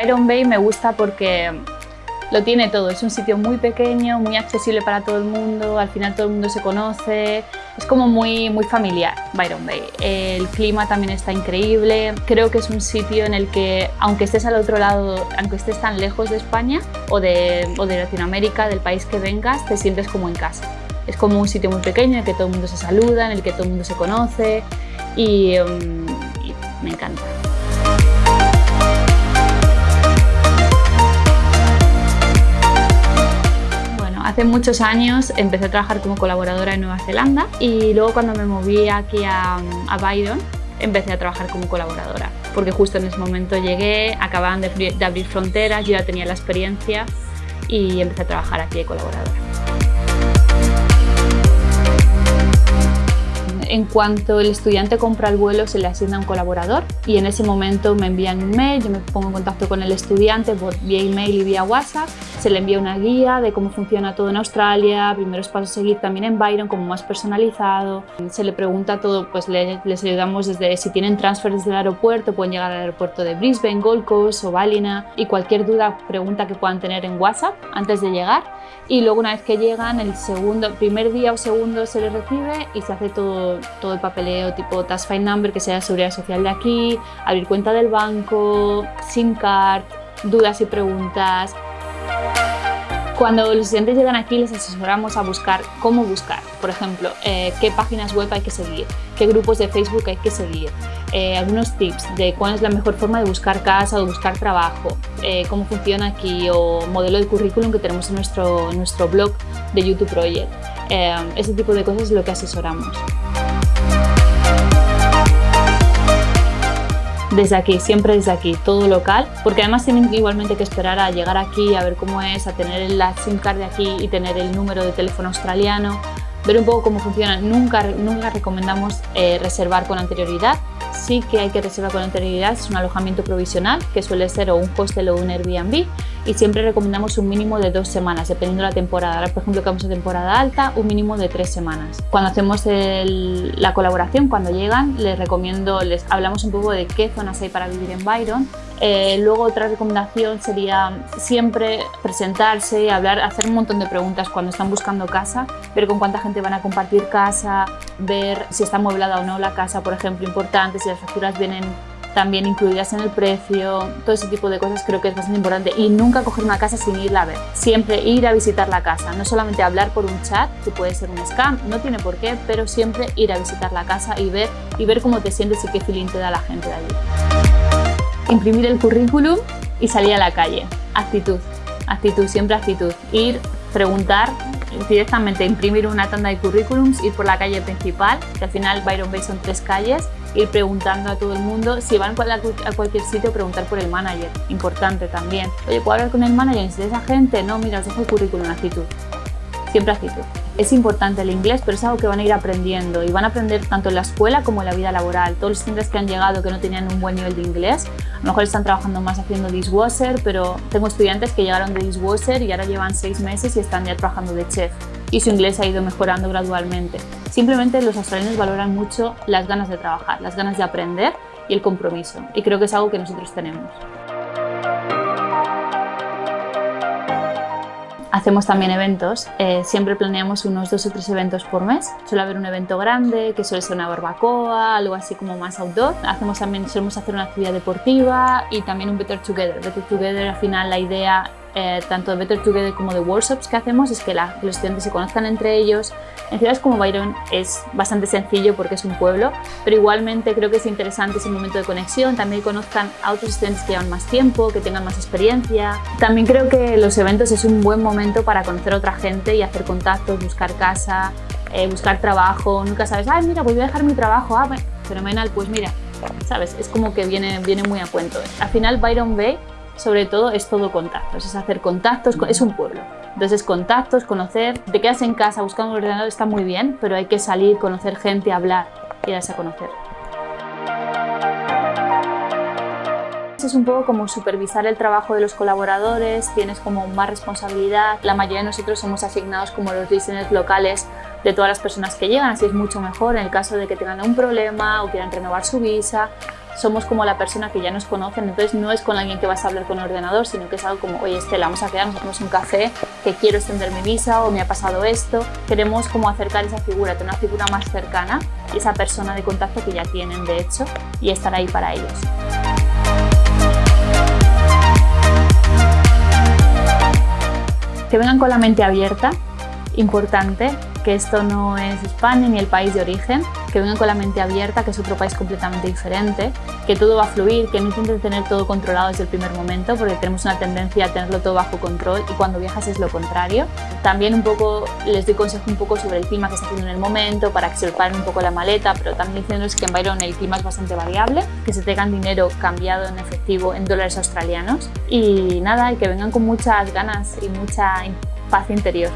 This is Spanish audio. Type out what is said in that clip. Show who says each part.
Speaker 1: Byron Bay me gusta porque lo tiene todo, es un sitio muy pequeño, muy accesible para todo el mundo, al final todo el mundo se conoce, es como muy, muy familiar Byron Bay. El clima también está increíble, creo que es un sitio en el que aunque estés al otro lado, aunque estés tan lejos de España o de, o de Latinoamérica, del país que vengas, te sientes como en casa. Es como un sitio muy pequeño en el que todo el mundo se saluda, en el que todo el mundo se conoce y, um, y me encanta. Hace muchos años empecé a trabajar como colaboradora en Nueva Zelanda y luego cuando me moví aquí a, a Byron empecé a trabajar como colaboradora porque justo en ese momento llegué, acababan de, de abrir fronteras, yo ya tenía la experiencia y empecé a trabajar aquí de colaboradora. En cuanto el estudiante compra el vuelo, se le asigna un colaborador y en ese momento me envían un mail, yo me pongo en contacto con el estudiante por vía email y vía WhatsApp, se le envía una guía de cómo funciona todo en Australia, primeros pasos a seguir también en Byron, como más personalizado, se le pregunta todo, pues les ayudamos desde si tienen transfer desde el aeropuerto, pueden llegar al aeropuerto de Brisbane, Gold Coast o Ballina y cualquier duda, pregunta que puedan tener en WhatsApp antes de llegar y luego una vez que llegan, el segundo, primer día o segundo se les recibe y se hace todo todo, el papeleo tipo Task File Number, que sea la seguridad social de aquí, abrir cuenta del banco, SIM card, dudas y preguntas. Cuando los estudiantes llegan aquí les asesoramos a buscar cómo buscar, por ejemplo, eh, qué páginas web hay que seguir, qué grupos de Facebook hay que seguir, eh, algunos tips de cuál es la mejor forma de buscar casa o buscar trabajo, eh, cómo funciona aquí o modelo de currículum que tenemos en nuestro, nuestro blog de YouTube Project. ese tipo de cosas es lo que asesoramos. Desde aquí, siempre desde aquí, todo local, porque además tienen igualmente que esperar a llegar aquí, a ver cómo es, a tener la SIM card de aquí y tener el número de teléfono australiano, ver un poco cómo funciona. Nunca, nunca recomendamos eh, reservar con anterioridad, sí que hay que reservar con anterioridad, es un alojamiento provisional que suele ser o un hostel o un Airbnb y siempre recomendamos un mínimo de dos semanas, dependiendo de la temporada. Ahora, por ejemplo, que vamos a temporada alta, un mínimo de tres semanas. Cuando hacemos la colaboración, cuando llegan, les recomiendo, les hablamos un poco de qué zonas hay para vivir en Byron, eh, luego otra recomendación sería siempre presentarse, hablar, hacer un montón de preguntas cuando están buscando casa, ver con cuánta gente van a compartir casa, ver si está amueblada o no la casa, por ejemplo, importante, si las facturas vienen también incluidas en el precio, todo ese tipo de cosas creo que es bastante importante. Y nunca coger una casa sin irla a ver, siempre ir a visitar la casa, no solamente hablar por un chat, que puede ser un scam, no tiene por qué, pero siempre ir a visitar la casa y ver, y ver cómo te sientes y qué feeling te da la gente de allí. Imprimir el currículum y salir a la calle, actitud, actitud, siempre actitud, ir, preguntar, directamente imprimir una tanda de currículums, ir por la calle principal, que al final Byron Bay son tres calles, ir preguntando a todo el mundo, si van a cualquier sitio, preguntar por el manager, importante también. Oye, ¿puedo hablar con el manager? Si esa gente, no, mira, os dejo el currículum, actitud, siempre actitud. Es importante el inglés, pero es algo que van a ir aprendiendo y van a aprender tanto en la escuela como en la vida laboral. Todos los estudiantes que han llegado que no tenían un buen nivel de inglés, a lo mejor están trabajando más haciendo dishwasher, pero tengo estudiantes que llegaron de dishwasher y ahora llevan seis meses y están ya trabajando de chef y su inglés ha ido mejorando gradualmente. Simplemente los australianos valoran mucho las ganas de trabajar, las ganas de aprender y el compromiso y creo que es algo que nosotros tenemos. Hacemos también eventos, eh, siempre planeamos unos dos o tres eventos por mes. Suele haber un evento grande, que suele ser una barbacoa, algo así como más outdoor. Hacemos también, solemos hacer una actividad deportiva y también un Better Together. Better Together al final la idea eh, tanto de Better Together como de workshops que hacemos es que los estudiantes se conozcan entre ellos. En ciudades como Byron es bastante sencillo porque es un pueblo, pero igualmente creo que es interesante ese momento de conexión, también conozcan a otros estudiantes que llevan más tiempo, que tengan más experiencia. También creo que los eventos es un buen momento para conocer a otra gente y hacer contactos, buscar casa, eh, buscar trabajo. Nunca sabes, ay mira, pues voy a dejar mi trabajo, ah, fenomenal, pues mira, ¿sabes? Es como que viene, viene muy a cuento. Al final Byron Bay sobre todo es todo contactos, es hacer contactos, es un pueblo. Entonces contactos, conocer, te quedas en casa buscando un ordenador está muy bien, pero hay que salir, conocer gente, hablar y darse a conocer. Es un poco como supervisar el trabajo de los colaboradores, tienes como más responsabilidad. La mayoría de nosotros somos asignados como los listeners locales de todas las personas que llegan, así es mucho mejor en el caso de que tengan un problema o quieran renovar su visa somos como la persona que ya nos conocen, entonces no es con alguien que vas a hablar con el ordenador, sino que es algo como, oye Estela, vamos a quedarnos, hacemos un café, que quiero extender mi visa o me ha pasado esto. Queremos como acercar esa figura, tener una figura más cercana y esa persona de contacto que ya tienen de hecho y estar ahí para ellos. Que vengan con la mente abierta, importante, que esto no es España ni el país de origen, que vengan con la mente abierta, que es otro país completamente diferente, que todo va a fluir, que no intenten tener todo controlado desde el primer momento, porque tenemos una tendencia a tenerlo todo bajo control y cuando viajas es lo contrario. También un poco les doy consejo un poco sobre el clima que está haciendo en el momento, para que se preparen un poco la maleta, pero también diciéndoles que en Byron el clima es bastante variable, que se tengan dinero cambiado en efectivo en dólares australianos y nada, y que vengan con muchas ganas y mucha paz interior.